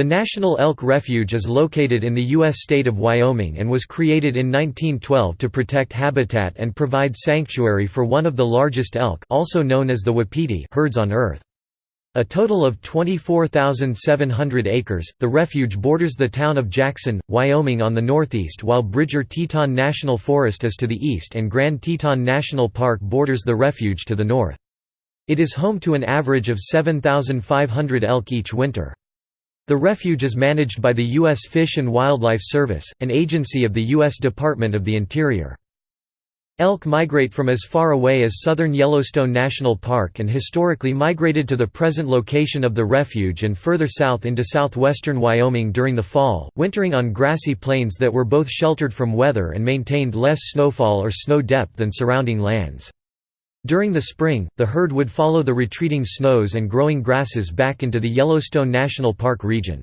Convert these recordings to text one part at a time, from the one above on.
The National Elk Refuge is located in the U.S. state of Wyoming and was created in 1912 to protect habitat and provide sanctuary for one of the largest elk also known as the Wapiti herds on Earth. A total of 24,700 acres, the refuge borders the town of Jackson, Wyoming on the northeast while Bridger Teton National Forest is to the east and Grand Teton National Park borders the refuge to the north. It is home to an average of 7,500 elk each winter. The refuge is managed by the U.S. Fish and Wildlife Service, an agency of the U.S. Department of the Interior. Elk migrate from as far away as southern Yellowstone National Park and historically migrated to the present location of the refuge and further south into southwestern Wyoming during the fall, wintering on grassy plains that were both sheltered from weather and maintained less snowfall or snow depth than surrounding lands. During the spring, the herd would follow the retreating snows and growing grasses back into the Yellowstone National Park region.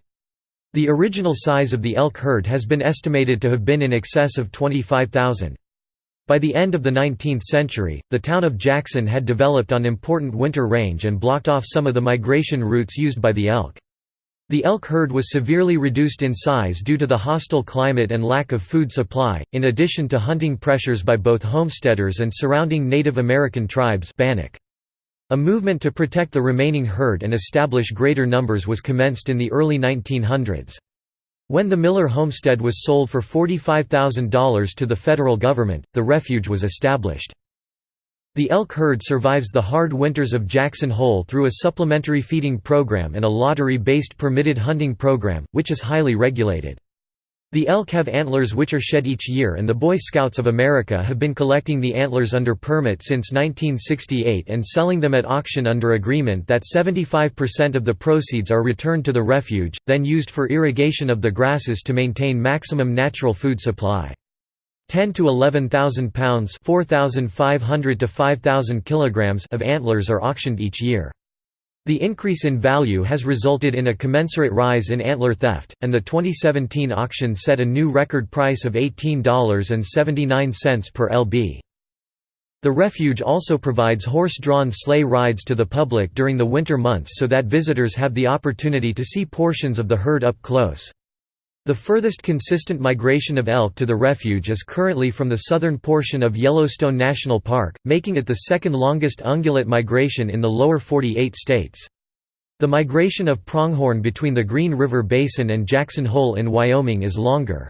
The original size of the elk herd has been estimated to have been in excess of 25,000. By the end of the 19th century, the town of Jackson had developed on important winter range and blocked off some of the migration routes used by the elk. The elk herd was severely reduced in size due to the hostile climate and lack of food supply, in addition to hunting pressures by both homesteaders and surrounding Native American tribes. A movement to protect the remaining herd and establish greater numbers was commenced in the early 1900s. When the Miller homestead was sold for $45,000 to the federal government, the refuge was established. The elk herd survives the hard winters of Jackson Hole through a supplementary feeding program and a lottery-based permitted hunting program, which is highly regulated. The elk have antlers which are shed each year and the Boy Scouts of America have been collecting the antlers under permit since 1968 and selling them at auction under agreement that 75% of the proceeds are returned to the refuge, then used for irrigation of the grasses to maintain maximum natural food supply. 10 to 11,000 pounds 4,500 to 5,000 kilograms of antlers are auctioned each year. The increase in value has resulted in a commensurate rise in antler theft, and the 2017 auction set a new record price of $18.79 per lb. The refuge also provides horse-drawn sleigh rides to the public during the winter months so that visitors have the opportunity to see portions of the herd up close. The furthest consistent migration of elk to the refuge is currently from the southern portion of Yellowstone National Park, making it the second longest ungulate migration in the lower 48 states. The migration of pronghorn between the Green River Basin and Jackson Hole in Wyoming is longer.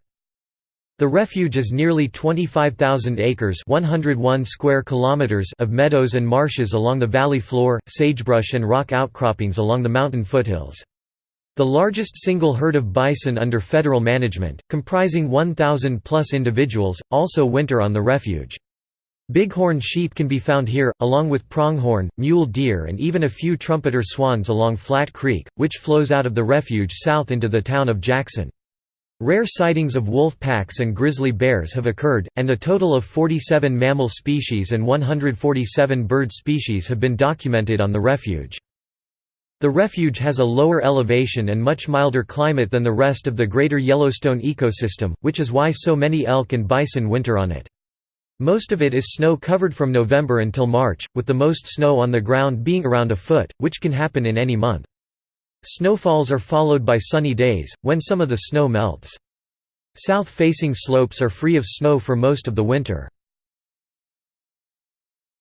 The refuge is nearly 25,000 acres 101 square kilometers of meadows and marshes along the valley floor, sagebrush and rock outcroppings along the mountain foothills. The largest single herd of bison under federal management, comprising 1,000-plus individuals, also winter on the refuge. Bighorn sheep can be found here, along with pronghorn, mule deer and even a few trumpeter swans along Flat Creek, which flows out of the refuge south into the town of Jackson. Rare sightings of wolf packs and grizzly bears have occurred, and a total of 47 mammal species and 147 bird species have been documented on the refuge. The refuge has a lower elevation and much milder climate than the rest of the greater Yellowstone ecosystem, which is why so many elk and bison winter on it. Most of it is snow-covered from November until March, with the most snow on the ground being around a foot, which can happen in any month. Snowfalls are followed by sunny days, when some of the snow melts. South-facing slopes are free of snow for most of the winter.